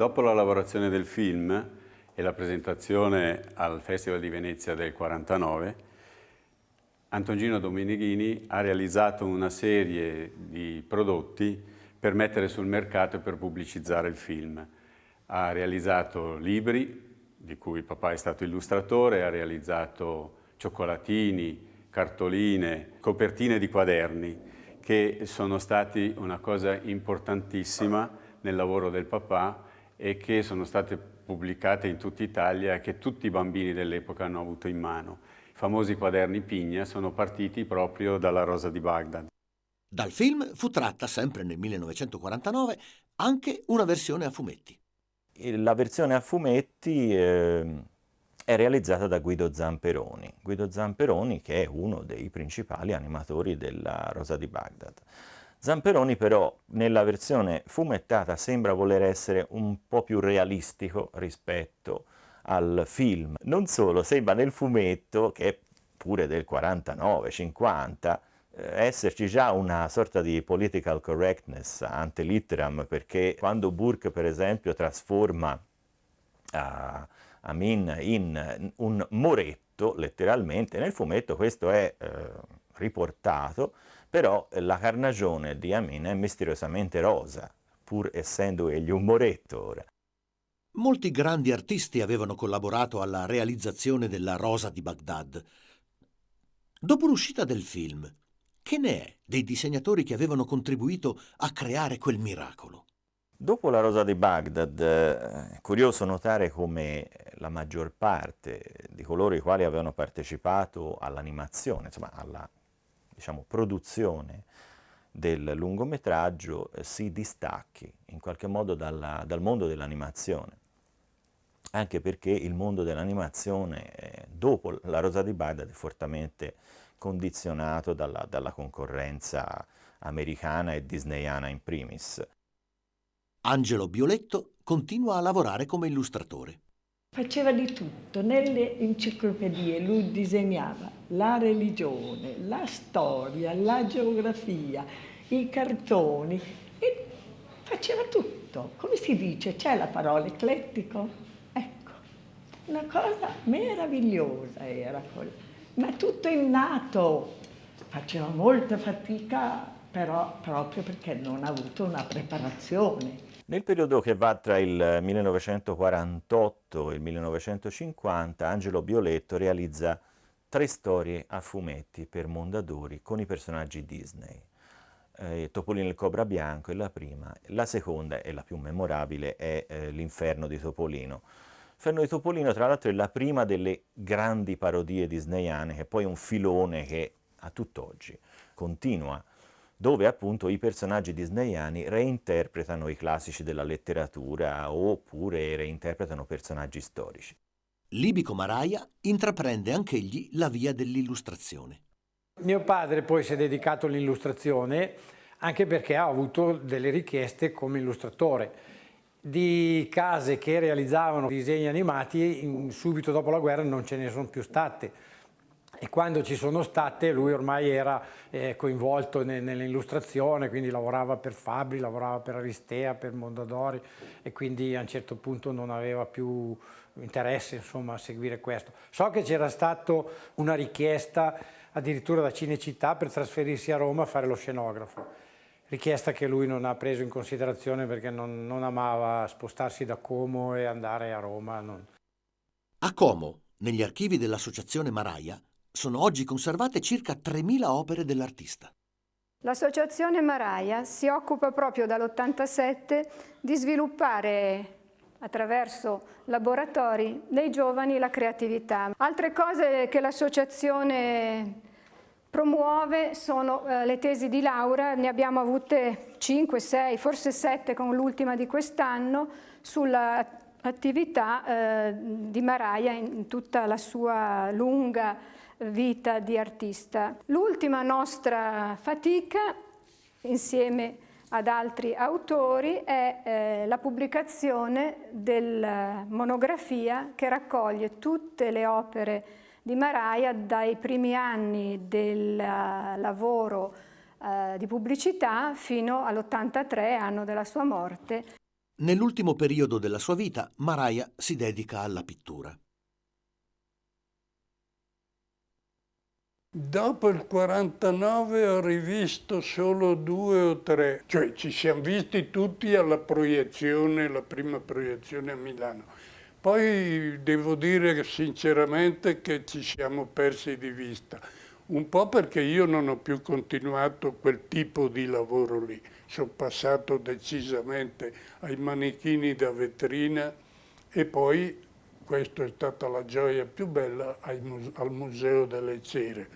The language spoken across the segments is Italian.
Dopo la lavorazione del film e la presentazione al Festival di Venezia del 49, Antonino Domenichini ha realizzato una serie di prodotti per mettere sul mercato e per pubblicizzare il film. Ha realizzato libri, di cui papà è stato illustratore, ha realizzato cioccolatini, cartoline, copertine di quaderni, che sono stati una cosa importantissima nel lavoro del papà e che sono state pubblicate in tutta Italia e che tutti i bambini dell'epoca hanno avuto in mano. I famosi quaderni Pigna sono partiti proprio dalla Rosa di Baghdad. Dal film fu tratta, sempre nel 1949, anche una versione a fumetti. La versione a fumetti eh, è realizzata da Guido Zamperoni. Guido Zamperoni che è uno dei principali animatori della Rosa di Baghdad. Zamperoni però nella versione fumettata sembra voler essere un po' più realistico rispetto al film. Non solo, sembra nel fumetto, che è pure del 49-50, eh, esserci già una sorta di political correctness ante litteram, perché quando Burke per esempio trasforma uh, Amin in un moretto, letteralmente, nel fumetto questo è uh, riportato, però la carnagione di Amin è misteriosamente rosa, pur essendo egli un moretto ora. Molti grandi artisti avevano collaborato alla realizzazione della Rosa di Baghdad. Dopo l'uscita del film, che ne è dei disegnatori che avevano contribuito a creare quel miracolo? Dopo la Rosa di Baghdad, è curioso notare come la maggior parte di coloro i quali avevano partecipato all'animazione, insomma alla diciamo, produzione del lungometraggio, eh, si distacchi in qualche modo dalla, dal mondo dell'animazione anche perché il mondo dell'animazione eh, dopo la Rosa di Baghdad è fortemente condizionato dalla, dalla concorrenza americana e disneyana in primis. Angelo Bioletto continua a lavorare come illustratore. Faceva di tutto, nelle enciclopedie lui disegnava la religione, la storia, la geografia, i cartoni e faceva tutto. Come si dice? C'è la parola eclettico? Ecco, una cosa meravigliosa era quella ma tutto innato. Faceva molta fatica, però proprio perché non ha avuto una preparazione. Nel periodo che va tra il 1948 e il 1950, Angelo Bioletto realizza tre storie a fumetti per Mondadori con i personaggi Disney. Eh, Topolino il Cobra Bianco è la prima, la seconda e la più memorabile è eh, L'Inferno di Topolino. Ferno di Topolino tra l'altro è la prima delle grandi parodie disneyane, che è poi un filone che a tutt'oggi continua, dove appunto i personaggi disneyani reinterpretano i classici della letteratura oppure reinterpretano personaggi storici. Libico Maraia intraprende anch'egli la via dell'illustrazione. Mio padre poi si è dedicato all'illustrazione anche perché ha avuto delle richieste come illustratore di case che realizzavano disegni animati subito dopo la guerra non ce ne sono più state e quando ci sono state lui ormai era eh, coinvolto ne, nell'illustrazione, quindi lavorava per Fabri, lavorava per Aristea, per Mondadori e quindi a un certo punto non aveva più interesse insomma, a seguire questo. So che c'era stata una richiesta addirittura da Cinecittà per trasferirsi a Roma a fare lo scenografo richiesta che lui non ha preso in considerazione perché non, non amava spostarsi da Como e andare a Roma. Non. A Como, negli archivi dell'Associazione Maraia, sono oggi conservate circa 3.000 opere dell'artista. L'associazione Maraia si occupa proprio dall'87 di sviluppare attraverso laboratori dei giovani la creatività. Altre cose che l'associazione promuove sono eh, le tesi di laurea, ne abbiamo avute 5, 6, forse 7 con l'ultima di quest'anno, sull'attività eh, di Maraia in tutta la sua lunga vita di artista. L'ultima nostra fatica, insieme ad altri autori, è eh, la pubblicazione della monografia che raccoglie tutte le opere di Maraia dai primi anni del lavoro eh, di pubblicità fino all'83 anno della sua morte. Nell'ultimo periodo della sua vita, Maraia si dedica alla pittura. Dopo il 49 ho rivisto solo due o tre, cioè ci siamo visti tutti alla proiezione, la prima proiezione a Milano. Poi devo dire sinceramente che ci siamo persi di vista, un po' perché io non ho più continuato quel tipo di lavoro lì, sono passato decisamente ai manichini da vetrina e poi questa è stata la gioia più bella al Museo delle Cere.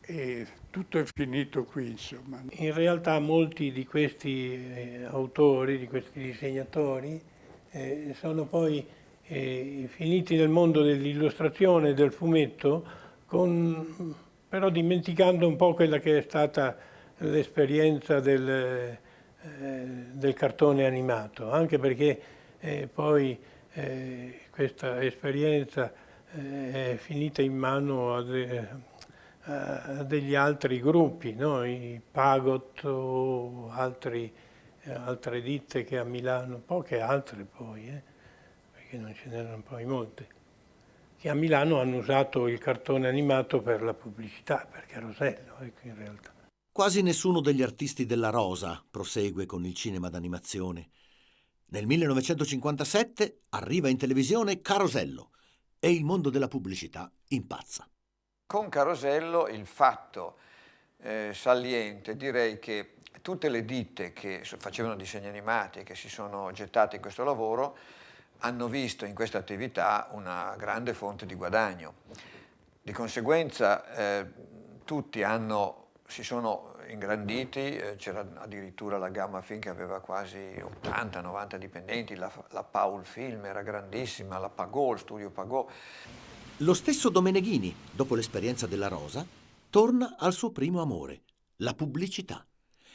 E tutto è finito qui, insomma. In realtà molti di questi eh, autori, di questi disegnatori, eh, sono poi eh, finiti nel mondo dell'illustrazione, del fumetto, con, però dimenticando un po' quella che è stata l'esperienza del, eh, del, cartone animato, anche perché eh, poi eh, questa esperienza eh, è finita in mano a, de, a degli altri gruppi, no? i Pagot o altri, altre ditte che a Milano, poche altre poi, eh, perché non ce n'erano poi molte, che a Milano hanno usato il cartone animato per la pubblicità, per Carosello, ecco in realtà. Quasi nessuno degli artisti della Rosa prosegue con il cinema d'animazione. Nel 1957 arriva in televisione Carosello e il mondo della pubblicità impazza. Con Carosello il fatto eh, saliente direi che tutte le ditte che facevano disegni animati e che si sono gettate in questo lavoro hanno visto in questa attività una grande fonte di guadagno. Di conseguenza eh, tutti hanno, si sono ingranditi, eh, c'era addirittura la Gamma Film che aveva quasi 80-90 dipendenti, la, la, Paul Film era grandissima, la Pagò, il studio Pagò. Lo stesso Domeneghini, dopo l'esperienza della Rosa, torna al suo primo amore, la pubblicità,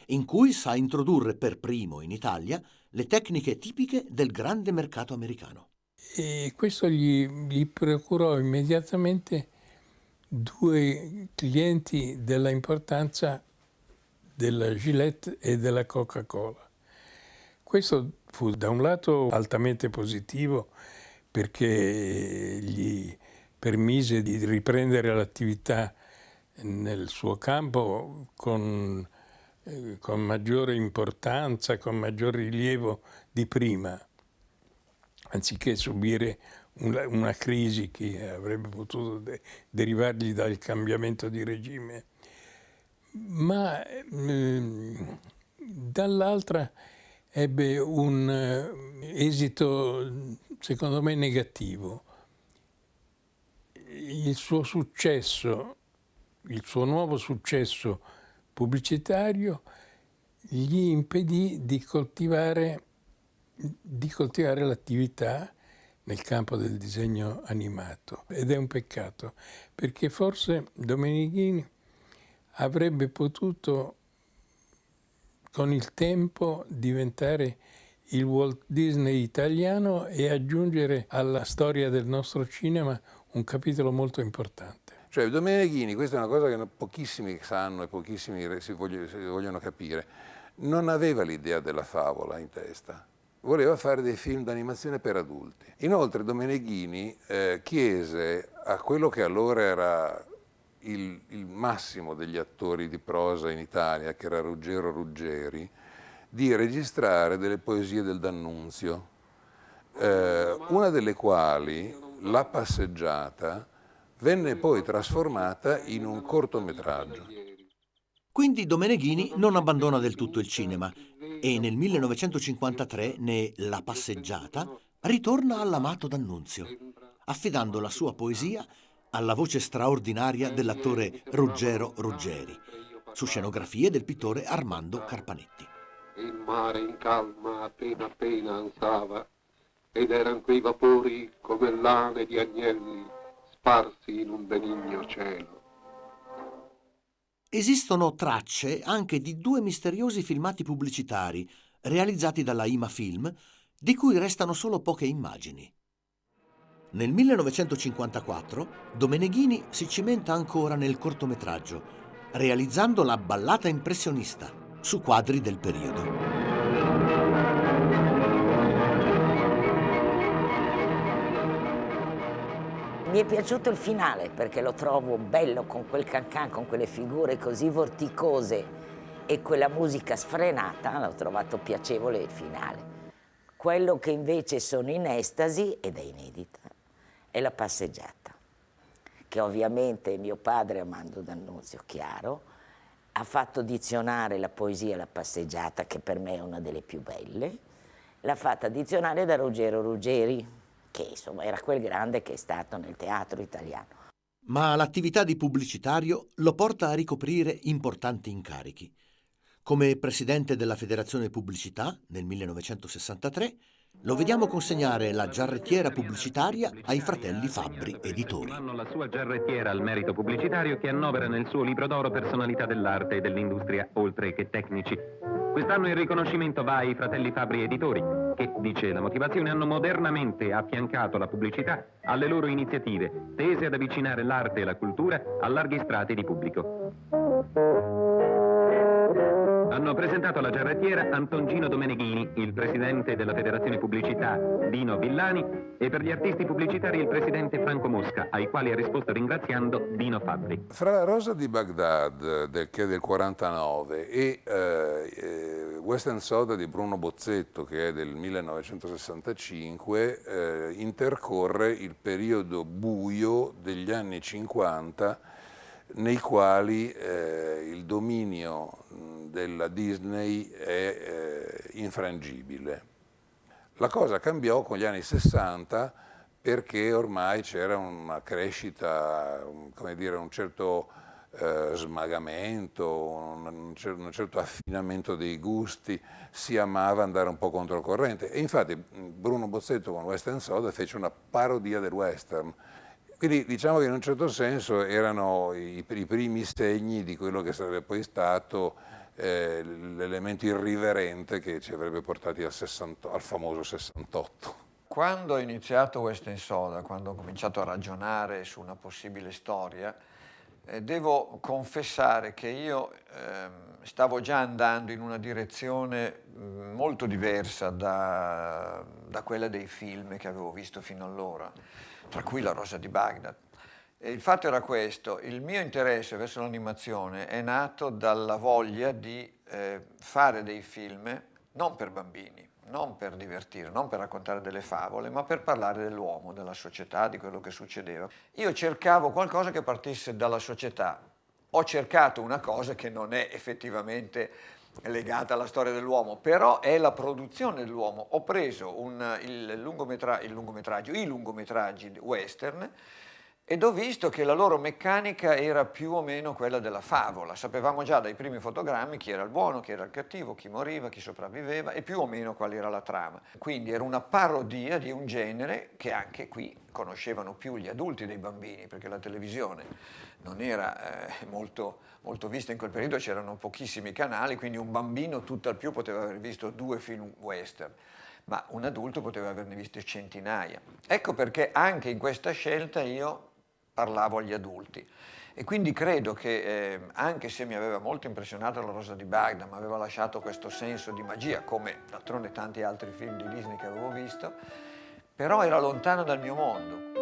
in cui sa introdurre per primo in Italia le tecniche tipiche del grande mercato americano. E questo gli, gli procurò immediatamente due clienti della importanza della Gillette e della Coca-Cola. Questo fu da un lato altamente positivo perché gli permise di riprendere l'attività nel suo campo con, eh, con maggiore importanza, con maggior rilievo di prima, anziché subire una, crisi che avrebbe potuto de derivargli dal cambiamento di regime ma eh, dall'altra ebbe un eh, esito secondo me negativo. Il suo successo, il suo nuovo successo pubblicitario gli impedì di coltivare, di coltivare l'attività nel campo del disegno animato ed è un peccato perché forse Domenichini avrebbe potuto con il tempo diventare il Walt Disney italiano e aggiungere alla storia del nostro cinema un capitolo molto importante. Cioè Domenichini, questa è una cosa che pochissimi sanno e pochissimi si vogliono, si vogliono capire, non aveva l'idea della favola in testa, voleva fare dei film d'animazione per adulti. Inoltre Domenichini eh, chiese a quello che allora era il, il, massimo degli attori di prosa in Italia, che era Ruggero Ruggeri, di registrare delle poesie del D'Annunzio, eh, una delle quali, La passeggiata, venne poi trasformata in un cortometraggio. Quindi Domeneghini non abbandona del tutto il cinema e nel 1953, ne La passeggiata, ritorna all'amato D'Annunzio, affidando la sua poesia alla voce straordinaria dell'attore Ruggero Ruggeri, su scenografie del pittore Armando Carpanetti. Il mare in calma appena appena ansava ed eran quei vapori come lane di agnelli sparsi in un benigno cielo. Esistono tracce anche di due misteriosi filmati pubblicitari realizzati dalla Ima Film, di cui restano solo poche immagini. Nel 1954 Domeneghini si cimenta ancora nel cortometraggio, realizzando la ballata impressionista su quadri del periodo. Mi è piaciuto il finale perché lo trovo bello con quel cancan, con quelle figure così vorticose e quella musica sfrenata, l'ho trovato piacevole il finale. Quello che invece sono in estasi, ed è inedita, è la passeggiata, che ovviamente mio padre, Amando D'Annunzio, chiaro, ha fatto dizionare la poesia La passeggiata, che per me è una delle più belle, l'ha fatta dizionare da Ruggero Ruggeri, che insomma era quel grande che è stato nel teatro italiano. Ma l'attività di pubblicitario lo porta a ricoprire importanti incarichi. Come presidente della Federazione Pubblicità nel 1963, lo vediamo consegnare la giarrettiera pubblicitaria ai fratelli Fabbri Editori. Hanno la sua giarrettiera al merito pubblicitario che annovera nel suo libro d'oro personalità dell'arte e dell'industria, oltre che tecnici. Quest'anno il riconoscimento va ai fratelli Fabbri Editori, che, dice la motivazione, hanno modernamente affiancato la pubblicità alle loro iniziative, tese ad avvicinare l'arte e la cultura a larghi strati di pubblico. Hanno presentato alla giarrettiera Antoncino Domeneghini, il presidente della Federazione Pubblicità Dino Villani e per gli artisti pubblicitari il presidente Franco Mosca, ai quali ha risposto ringraziando Dino Fabbri. Fra la Rosa di Baghdad, del, che è del 49, e eh, eh, Western Soda di Bruno Bozzetto, che è del 1965, eh, intercorre il periodo buio degli anni 50 nei quali eh, il dominio della Disney è eh, infrangibile. La cosa cambiò con gli anni 60 perché ormai c'era una crescita, come dire, un certo eh, smagamento, un, un, certo affinamento dei gusti, si amava andare un po' controcorrente. E infatti Bruno Bozzetto con Western Soda fece una parodia del western, quindi diciamo che in un certo senso erano i, i primi segni di quello che sarebbe poi stato eh, l'elemento irriverente che ci avrebbe portati al, 60, al famoso 68. Quando ho iniziato Western Soda, quando ho cominciato a ragionare su una possibile storia, eh, devo confessare che io eh, stavo già andando in una direzione mm, molto diversa da, da quella dei film che avevo visto fino allora tra cui La Rosa di Baghdad. E il fatto era questo, il mio interesse verso l'animazione è nato dalla voglia di eh, fare dei film non per bambini, non per divertire, non per raccontare delle favole, ma per parlare dell'uomo, della società, di quello che succedeva. Io cercavo qualcosa che partisse dalla società. Ho cercato una cosa che non è effettivamente legata alla storia dell'uomo, però è la produzione dell'uomo. Ho preso un, il, lungometra, il lungometraggio, i lungometraggi western ed ho visto che la loro meccanica era più o meno quella della favola. Sapevamo già dai primi fotogrammi chi era il buono, chi era il cattivo, chi moriva, chi sopravviveva e più o meno qual era la trama. Quindi era una parodia di un genere che anche qui conoscevano più gli adulti dei bambini, perché la televisione non era eh, molto, molto vista in quel periodo, c'erano pochissimi canali, quindi un bambino tutto al più poteva aver visto due film western ma un adulto poteva averne visto centinaia. Ecco perché anche in questa scelta io parlavo agli adulti. E quindi credo che eh, anche se mi aveva molto impressionato la Rosa di Baghdad, mi aveva lasciato questo senso di magia, come d'altronde tanti altri film di Disney che avevo visto, però era lontano dal mio mondo.